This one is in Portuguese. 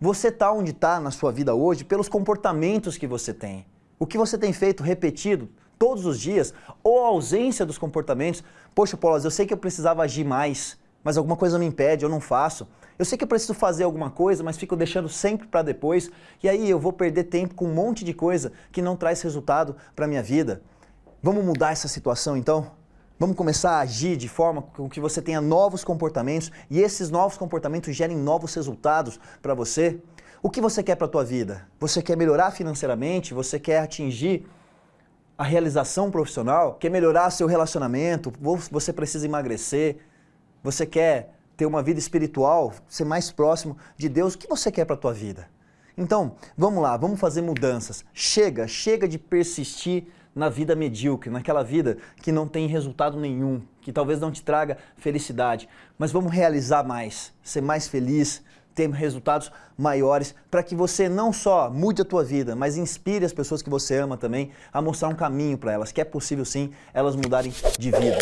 Você está onde está na sua vida hoje pelos comportamentos que você tem. O que você tem feito repetido todos os dias, ou a ausência dos comportamentos. Poxa, Paulo, eu sei que eu precisava agir mais, mas alguma coisa me impede, eu não faço. Eu sei que eu preciso fazer alguma coisa, mas fico deixando sempre para depois, e aí eu vou perder tempo com um monte de coisa que não traz resultado para minha vida. Vamos mudar essa situação então? Vamos começar a agir de forma com que você tenha novos comportamentos e esses novos comportamentos gerem novos resultados para você? O que você quer para a tua vida? Você quer melhorar financeiramente? Você quer atingir a realização profissional? Quer melhorar seu relacionamento? Você precisa emagrecer? Você quer ter uma vida espiritual, ser mais próximo de Deus? O que você quer para a tua vida? Então, vamos lá, vamos fazer mudanças. Chega, chega de persistir na vida medíocre, naquela vida que não tem resultado nenhum, que talvez não te traga felicidade. Mas vamos realizar mais, ser mais feliz, ter resultados maiores, para que você não só mude a tua vida, mas inspire as pessoas que você ama também a mostrar um caminho para elas, que é possível sim elas mudarem de vida.